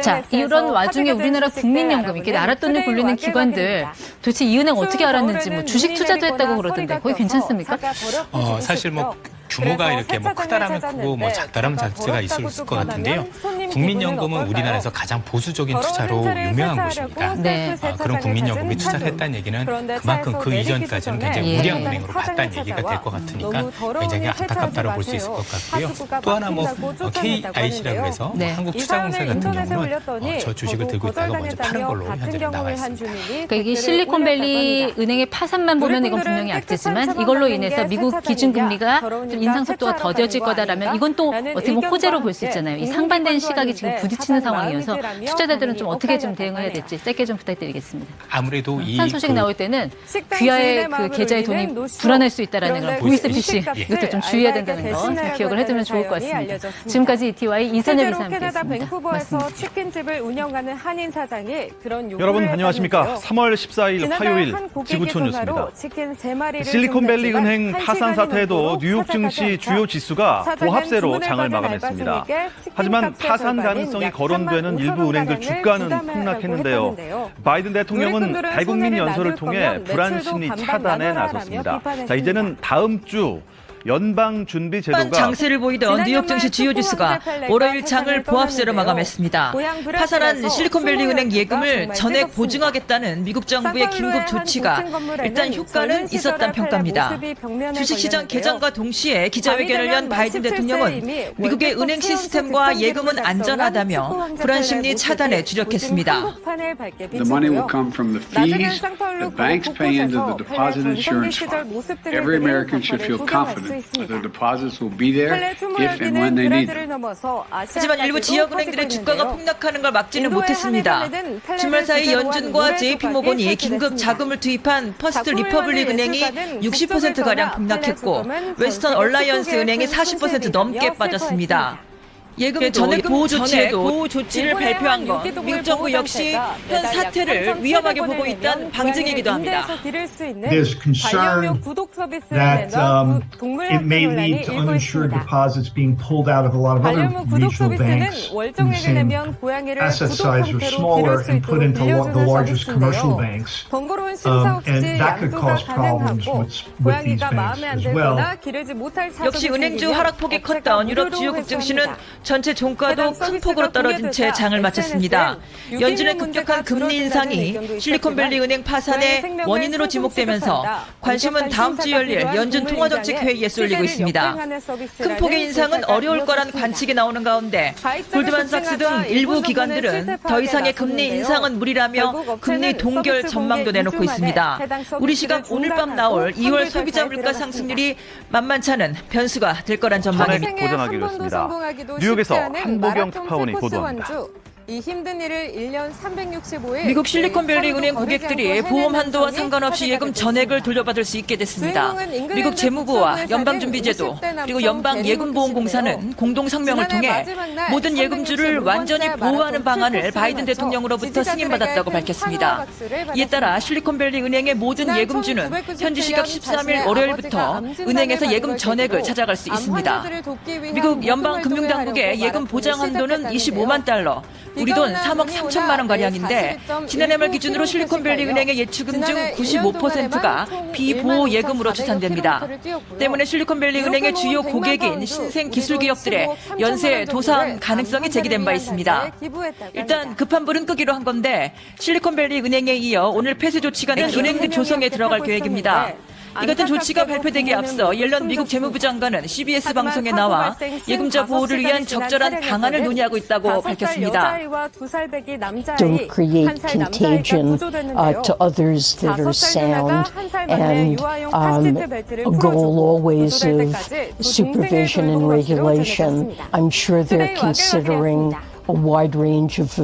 자, 이런 와중에 우리나라 국민연금, 이렇게 나라 돈을 굴리는 기관들 도대체 이 은행 어떻게 알았는지 뭐 주식 투자도 했다고 그러던데 거기 괜찮습니까? 어, 사실 뭐 규모가 이렇게 뭐 크다라면 크고 뭐 작다라면 작지가 있을 것 같은데요. 국민연금은 우리나라에서 가장 보수적인 투자로 유명한 곳입니다. 네. 아, 그런 국민연금이 투자를 했다는 얘기는 그만큼 그 이전까지는 굉장히 예. 우량 은행으로 봤다는 얘기가 될 것 같으니까 굉장히 안타깝다고 볼 수 있을 것 같고요. 또 하나 뭐 어, KIC라고 해서 네. 뭐 한국투자공사 같은 경우는 어, 저 주식을 들고 있다가 먼저 파는 걸로 현재 나와 있습니다. 그러니까 이게 실리콘밸리 은행의 파산만 보면 이건 분명히 악재지만 이걸로 인해서 미국 기준금리가 좀 인상 속도가 더뎌질 거다라면 이건 또 어떻게 보면 호재로 볼 수 있잖아요. 이 상반된 시각이 지금 부딪히는 상황이어서 투자자들은 좀 어떻게 좀 대응을 해야 될지 짧게 좀 부탁드리겠습니다. 아무래도 이산 소식 그 나올 때는 귀하의 그 계좌의 돈이 불안할 수 있다라는 그런 보이스 피싱 예. 이것도 좀 주의해야 된다는 거 기억을 해두면 좋을 것 같습니다. 지금까지 ETY 이선엽 이사 함께했습니다. 밴쿠버에서. 치킨집을 운영하는 한인 사장이 그런 여러분 안녕하십니까? 했다는데요. 3월 14일 지난달 화요일 지구촌 뉴스입니다. 실리콘밸리 은행 한 파산 사태에도 뉴욕 찾아가지 증시 주요 지수가 보합세로 장을 마감했습니다. 하지만 파산 가능성이 약 거론되는 3만 일부 5천 은행들 주가는 폭락했는데요. 했는데요. 바이든 대통령은 대국민 연설을 통해 불안 심리 차단에 나섰습니다. 자. 이제는 다음 주 연방 준비 반 제도가 장세를 보이던 뉴욕 증시 주요 지수가 월요일 장을 보합세로 마감했습니다. 파산한 실리콘밸리 은행 예금을 전액 보증하겠다는 미국 정부의 긴급 조치가 일단 효과는 있었단 평가입니다. 주식시장 개장과 동시에 기자회견을 연 바이든 대통령은 미국의 은행 시스템과 예금은 안전하다며 불안 심리 차단에 주력했습니다. The money will come from the fees that banks pay into the deposit and when they need them. 하지만 일부 지역은행들의 주가가 폭락하는 걸 막지는 못했습니다. 주말 사이 연준과 JP모건이 긴급 자금을 투입한 퍼스트 리퍼블릭 은행이 60%가량 폭락했고 웨스턴 얼라이언스 은행이 40% 넘게 빠졌습니다. 예금 전액 보호 조치에도 보호 조치를 발표한 건 미국 정부 역시 현 사태를 위험하게 보고 있다는 방증이기도 합니다. There's concern that um, it may lead to uninsured deposits being pulled out of a lot of other 반려묘 구독 regional banks 서비스는 in the 월정액을 same 내면 고양이를 asset 구독 size or 형태로 smaller 빌릴 수 and put 있도록 into lo- the 빌려주는 largest commercial 서비스인데요. banks. 번거로운 Um, 없이 and that could 양도가 cause problems 가능하고 with- with 고양이가 these 마음에 안 banks as well. 들거나 기르지 못할 사정이 역시 은행주 생기면 하락폭이 컸던 유럽 주요 국증시는 회수합니다. 전체 종가도 큰 폭으로 떨어진 채 장을 마쳤습니다. 연준의 급격한 금리 인상이 실리콘밸리 은행 파산의 원인으로 지목되면서. 관심은 다음 주 열릴 연준 심사가 통화정책 회의에 쏠리고 있습니다. 큰 폭의 인상은 어려울 거란. 관측이 나오는 가운데 골드만삭스 등 일부 기관들은 더 이상의 금리. 인상은 무리라며 금리 동결 전망도 내놓고 있습니다. 우리 시각 오늘 밤 나올 2월 환불 소비자 물가 상승률이 만만찮은 변수가 될 거란 보장하기로 한 번도 했습니다. 성공 않은 한보경 특파원이 보도합니다. 완주. 이 힘든 일을 1년 365일 미국 실리콘밸리 은행 고객들이 보험 한도와 상관없이 예금 전액을 돌려받을 수 있게 됐습니다. 미국 재무부와 연방준비제도 그리고 연방예금보험공사는 공동 성명을 통해 모든 예금주를 완전히 보호하는 방안을 바이든 대통령으로부터 승인받았다고 밝혔습니다. 이에 따라 실리콘밸리 은행의 모든 예금주는 현지 시각 13일 월요일부터 은행에서 예금 전액을 찾아갈 수 있습니다. 미국 연방금융당국의 예금 보장 한도는 25만 달러, 우리 돈 3억 3천만 원 가량인데 지난해 말 기준으로 실리콘밸리 은행의 예출금 중 95%가 비보호 예금으로 추산됩니다. 때문에 실리콘밸리 은행의 주요 고객인 신생 기술 기업들의 연쇄 도산 가능성이 제기된 바 있습니다. 일단 급한 불은 끄기로 한 건데 실리콘밸리 은행에 이어 오늘 폐쇄 조치가 는 은행들 조성에 들어갈 계획입니다. 이 같은 조치가 발표되기에 앞서 옐런 미국 재무부 장관은 CBS 방송에 나와 예금자 보호를 위한 적절한 방안을 논의하고 있다고 밝혔습니다. don't create contagion uh, to others that are sound and um, a goal always of supervision and regulation. I'm sure they're considering a wide range of